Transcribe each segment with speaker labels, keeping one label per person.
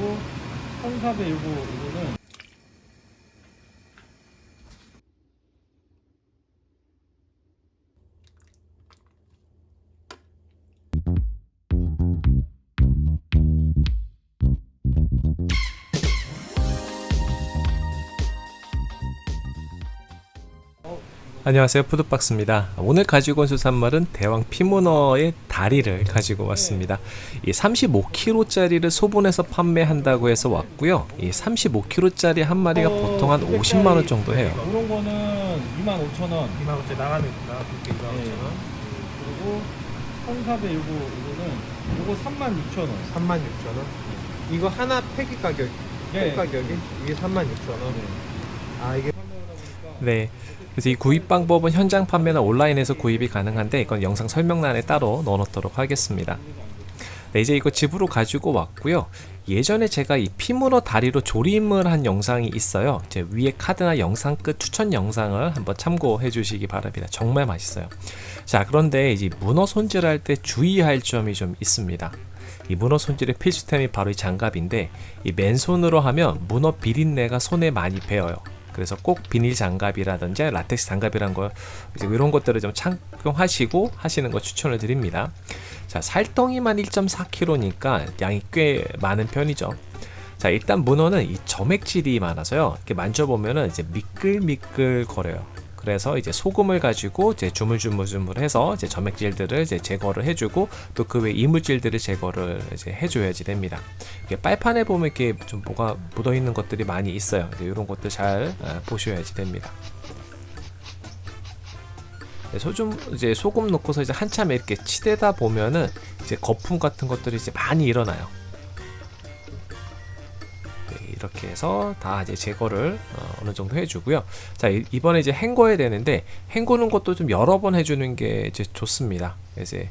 Speaker 1: 그리고 1400 요거 이거는
Speaker 2: 안녕하세요. 푸드박스입니다. 오늘 가지고 온 수산물은 대왕 피문어의 다리를 가지고 왔습니다. 이 35kg짜리를 소분해서 판매한다고 해서 왔고요. 이 35kg짜리 한 마리가 보통 한 50만원 정도 해요.
Speaker 1: 이런 거는 25,000원.
Speaker 3: 2만원짜리 나가면 나갈게 2만원짜리
Speaker 1: 그리고 1400 요거 이거는 요거 36,000원.
Speaker 3: 36,000원? 이거 하나 팩이 가격
Speaker 1: 네.
Speaker 3: 팩 가격이? 이게 36,000원? 아 이게
Speaker 2: 네 그래서 이 구입 방법은 현장 판매나 온라인에서 구입이 가능한데 이건 영상 설명란에 따로 넣어놓도록 하겠습니다. 네 이제 이거 집으로 가지고 왔고요. 예전에 제가 이 피문어 다리로 조림을 한 영상이 있어요. 제 위에 카드나 영상 끝 추천 영상을 한번 참고해 주시기 바랍니다. 정말 맛있어요. 자 그런데 이제 문어 손질할 때 주의할 점이 좀 있습니다. 이 문어 손질의 필수템이 바로 이 장갑인데 이 맨손으로 하면 문어 비린내가 손에 많이 배어요 그래서 꼭 비닐 장갑이라든지 라텍스 장갑이란 거 이제 이런 것들을 좀 착용하시고 하시는 거 추천을 드립니다. 자 살덩이만 1.4kg니까 양이 꽤 많은 편이죠. 자 일단 문어는 이 점액질이 많아서요. 이렇게 만져보면은 이제 미끌미끌 거려요. 그래서 이제 소금을 가지고 이제 주물주물주물 해서 이제 점액질들을 이제 제거를 해주고 또 그 외 이물질들을 제거를 이제 해줘야지 됩니다. 빨판에 보면 이렇게 좀 뭐가 묻어 있는 것들이 많이 있어요. 이런 것들 잘 아, 보셔야지 됩니다. 네, 소금 이제 소금 넣고서 이제 한참 이렇게 치대다 보면은 이제 거품 같은 것들이 이제 많이 일어나요. 네, 이렇게 해서 다 이제 제거를 어, 느 정도 해주고요. 자 이- 이번에 이제 헹궈야 되는데 헹구는 것도 좀 여러 번 해주는 게 이제 좋습니다. 이제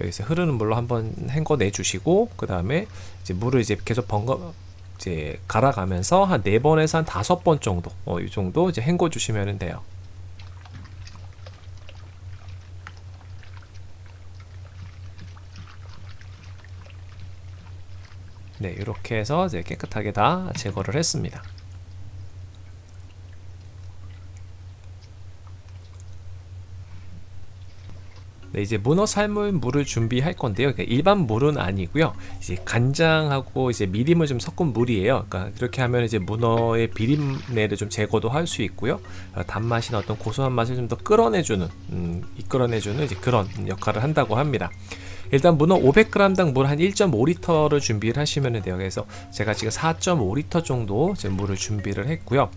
Speaker 2: 여기서 흐르는 물로 한번 헹궈내 주시고 그 다음에 이제 물을 이제 계속 번거 이제 갈아가면서 한 네 번에서 한 다섯 번 정도 어, 이 정도 이제 헹궈 주시면 돼요. 네, 이렇게 해서 이제 깨끗하게 다 제거를 했습니다. 네, 이제 문어 삶을 물을 준비할 건데요. 그러니까 일반 물은 아니고요. 이제 간장하고 이제 미림을 좀 섞은 물이에요. 그러니까 이렇게 하면 이제 문어의 비린내를 좀 제거도 할 수 있고요. 어, 단맛이나 어떤 고소한 맛을 좀 더 끌어내주는, 음, 이끌어내주는 이제 그런 역할을 한다고 합니다. 일단 문어 500g당 물 한 1.5리터를 준비를 하시면 돼요. 그래서 제가 지금 4.5리터 정도 물을 준비를 했고요.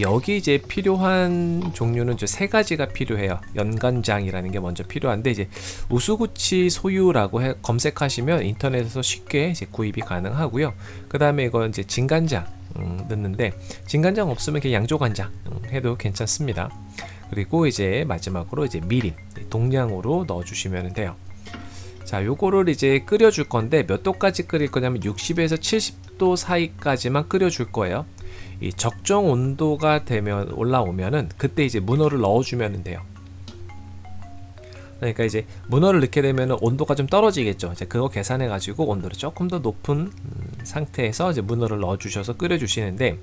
Speaker 2: 여기 이제 필요한 종류는 세 가지가 필요해요. 연간장이라는 게 먼저 필요한데 이제 우수구치 소유라고 해, 검색하시면 인터넷에서 쉽게 이제 구입이 가능하고요. 그 다음에 이거 이제 진간장 음, 넣는데 진간장 없으면 그냥 양조간장 음, 해도 괜찮습니다. 그리고 이제 마지막으로 이제 미림 동량으로 넣어주시면 돼요. 자 요거를 이제 끓여 줄 건데 몇 도까지 끓일 거냐면 60에서 70도 사이까지만 끓여 줄 거예요. 이 적정 온도가 되면 올라오면은 그때 이제 문어를 넣어 주면 돼요. 그러니까 이제 문어를 넣게 되면 온도가 좀 떨어지겠죠. 이제 그거 계산해 가지고 온도를 조금 더 높은 음, 상태에서 이제 문어를 넣어 주셔서 끓여 주시는데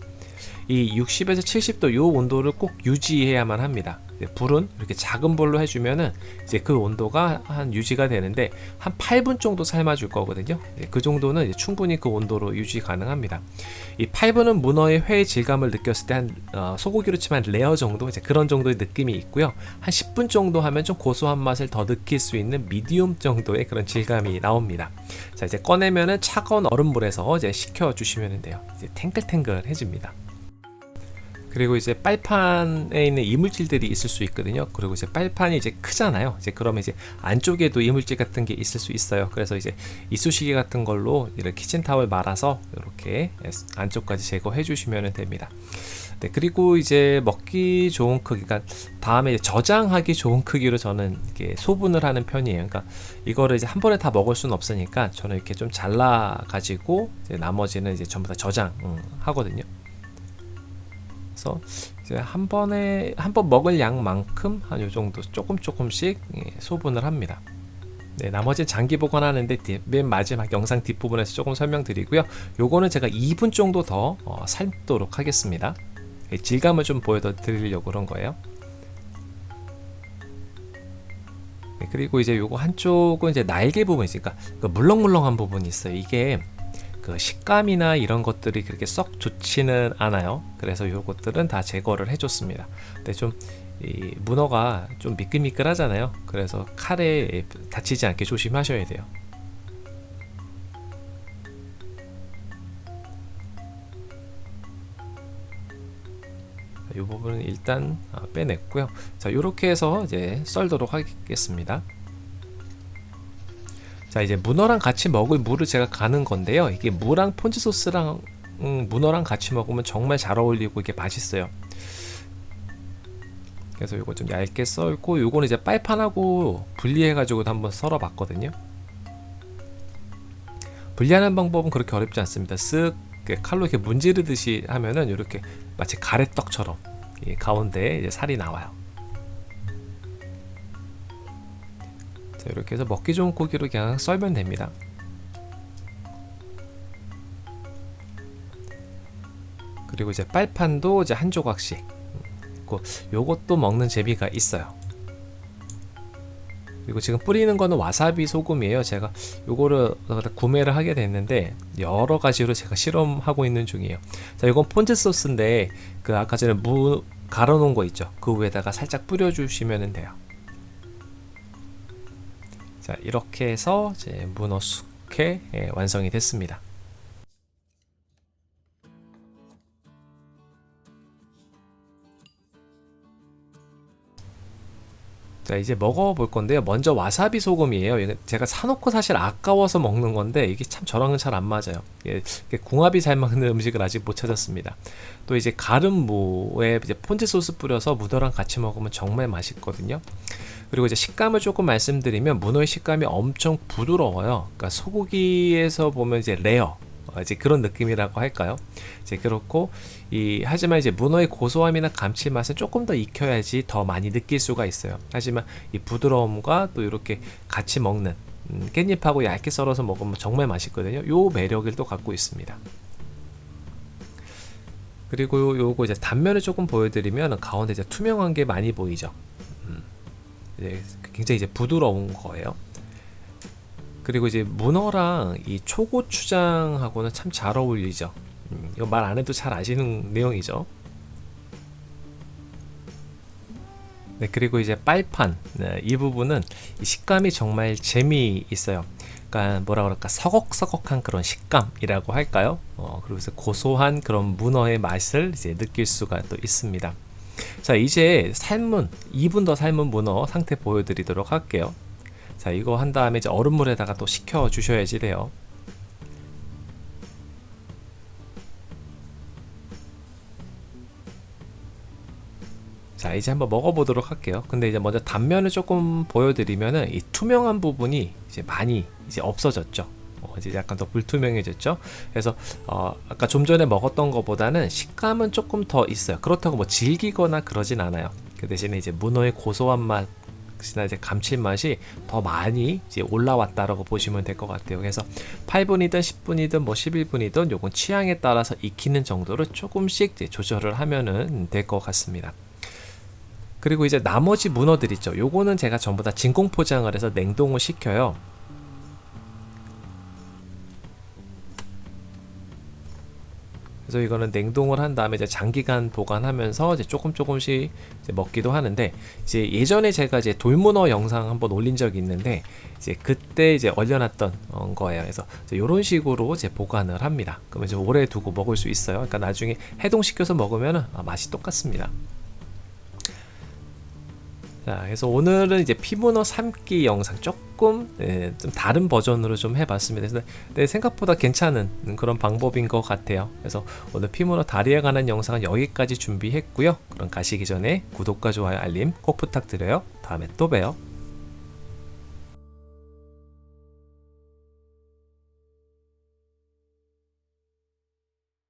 Speaker 2: 이 60에서 70도 요 온도를 꼭 유지해야만 합니다. 불은 이렇게 작은 불로 해주면은 이제 그 온도가 한 유지가 되는데 한 8분 정도 삶아줄 거거든요. 네, 그 정도는 충분히 그 온도로 유지 가능합니다. 이 8분은 문어의 회 질감을 느꼈을 때한 어, 소고기로 치면 레어 정도 이제 그런 정도의 느낌이 있고요. 한 10분 정도 하면 좀 고소한 맛을 더 느낄 수 있는 미디움 정도의 그런 질감이 나옵니다. 자 이제 꺼내면은 차가운 얼음물에서 이제 식혀 주시면 돼요. 이제 탱글탱글해집니다. 그리고 이제 빨판에 있는 이물질들이 있을 수 있거든요. 그리고 이제 빨판이 이제 크잖아요. 이제 그러면 이제 안쪽에도 이물질 같은 게 있을 수 있어요. 그래서 이제 이쑤시개 같은 걸로 이렇게 키친타월 말아서 이렇게 안쪽까지 제거해 주시면 됩니다. 네, 그리고 이제 먹기 좋은 크기, 그러니까 다음에 저장하기 좋은 크기로 저는 이렇게 소분을 하는 편이에요. 그러니까 이거를 이제 한 번에 다 먹을 수는 없으니까 저는 이렇게 좀 잘라 가지고 나머지는 이제 전부 다 저장 음, 하거든요. 그래서 이제 한 번에 한 번 먹을 양만큼 한 요 정도 조금 조금씩 예, 소분을 합니다. 네, 나머지는 장기 보관하는데 뒤- 맨 마지막 영상 뒷부분에서 조금 설명드리고요. 요거는 제가 2분 정도 더 어, 삶도록 하겠습니다. 예, 질감을 좀 보여드리려고 그런 거예요. 네, 그리고 이제 요거 한쪽은 이제 날개 부분이 있으니까 그 물렁물렁한 부분이 있어요. 이게 그 식감이나 이런 것들이 그렇게 썩 좋지는 않아요. 그래서 요것들은 다 제거를 해줬습니다. 근데 좀 이 문어가 좀 미끌미끌 하잖아요. 그래서 칼에 다치지 않게 조심하셔야 돼요. 이 부분은 일단 아, 빼냈고요. 자, 이렇게 해서 이제 썰도록 하겠습니다. 자, 이제 문어랑 같이 먹을 무를 제가 가는 건데요. 이게 무랑 폰즈 소스랑 음, 문어랑 같이 먹으면 정말 잘 어울리고 이게 맛있어요. 그래서 이거 좀 얇게 썰고 요거는 이제 빨판하고 분리해 가지고 한번 썰어 봤거든요. 분리하는 방법은 그렇게 어렵지 않습니다. 쓱 칼로 이렇게 문지르듯이 하면은 이렇게 마치 가래떡처럼 이 가운데 이제 살이 나와요. 이렇게 해서 먹기 좋은 고기로 그냥 썰면 됩니다. 그리고 이제 빨판도 이제 한 조각씩 있고 요것도 먹는 재미가 있어요. 그리고 지금 뿌리는 거는 와사비 소금이에요. 제가 요거를 구매를 하게 됐는데 여러 가지로 제가 실험하고 있는 중이에요. 자, 이건 폰즈 소스인데 그 아까 전에 무 갈아 놓은 거 있죠. 그 위에다가 살짝 뿌려 주시면 돼요. 자, 이렇게 해서 이제 문어 숙회 예, 완성이 됐습니다. 자 이제 먹어볼 건데요. 먼저 와사비 소금이에요. 제가 사놓고 사실 아까워서 먹는 건데 이게 참 저랑은 잘 안 맞아요. 예, 궁합이 잘 맞는 음식을 아직 못 찾았습니다. 또 이제 가름 무에 이제 폰즈 소스 뿌려서 문어랑 같이 먹으면 정말 맛있거든요. 그리고 이제 식감을 조금 말씀드리면 문어의 식감이 엄청 부드러워요. 그러니까 소고기에서 보면 이제 레어 어, 이제 그런 느낌이라고 할까요? 이제 그렇고 이 하지만 이제 문어의 고소함이나 감칠맛은 조금 더 익혀야지 더 많이 느낄 수가 있어요. 하지만 이 부드러움과 또 이렇게 같이 먹는 음, 깻잎하고 얇게 썰어서 먹으면 정말 맛있거든요. 요 매력을 또 갖고 있습니다. 그리고 요- 요거 이제 단면을 조금 보여드리면 가운데 이제 투명한 게 많이 보이죠. 음, 이제 굉장히 이제 부드러운 거예요. 그리고 이제 문어랑 이 초고추장하고는 참 잘 어울리죠. 음, 이거 말 안 해도 잘 아시는 내용이죠. 네, 그리고 이제 빨판 네, 이 부분은 이 식감이 정말 재미있어요. 그러니까 뭐라 그럴까 서걱서걱한 그런 식감이라고 할까요? 어, 그래서 고소한 그런 문어의 맛을 이제 느낄 수가 또 있습니다. 자 이제 삶은 2분 더 삶은 문어 상태 보여드리도록 할게요. 자 이거 한 다음에 이제 얼음물에다가 또 식혀 주셔야지 돼요. 자 이제 한번 먹어보도록 할게요. 근데 이제 먼저 단면을 조금 보여드리면은 이 투명한 부분이 이제 많이 이제 없어졌죠. 어, 이제 약간 더 불투명해졌죠? 그래서 어, 아까 좀 전에 먹었던 것보다는 식감은 조금 더 있어요. 그렇다고 뭐 질기거나 그러진 않아요. 그 대신에 이제 문어의 고소한 맛 이나 이제 감칠맛이 더 많이 이제 올라왔다라고 보시면 될 것 같아요 그래서 8분이든 10분이든 뭐 11분이든 요건 취향에 따라서 익히는 정도를 조금씩 조절을 하면은 될 것 같습니다 그리고 이제 나머지 문어들 있죠. 요거는 제가 전부 다 진공 포장을 해서 냉동을 시켜요. 그래서 이거는 냉동을 한 다음에 이제 장기간 보관하면서 이제 조금 조금씩 이제 먹기도 하는데 이제 예전에 제가 이제 돌문어 영상 한번 올린 적이 있는데 이제 그때 이제 얼려놨던 어, 거예요. 그래서 이런 식으로 이제 보관을 합니다. 그러면 이제 오래 두고 먹을 수 있어요. 그러니까 나중에 해동시켜서 먹으면 맛이 똑같습니다. 자, 그래서 오늘은 이제 피문어 삶기 영상 조금 예, 좀 다른 버전으로 좀 해봤습니다. 그래서 네, 생각보다 괜찮은 그런 방법인 것 같아요. 그래서 오늘 피문어 다리에 관한 영상은 여기까지 준비했고요. 그럼 가시기 전에 구독과 좋아요, 알림 꼭 부탁드려요. 다음에 또 봬요.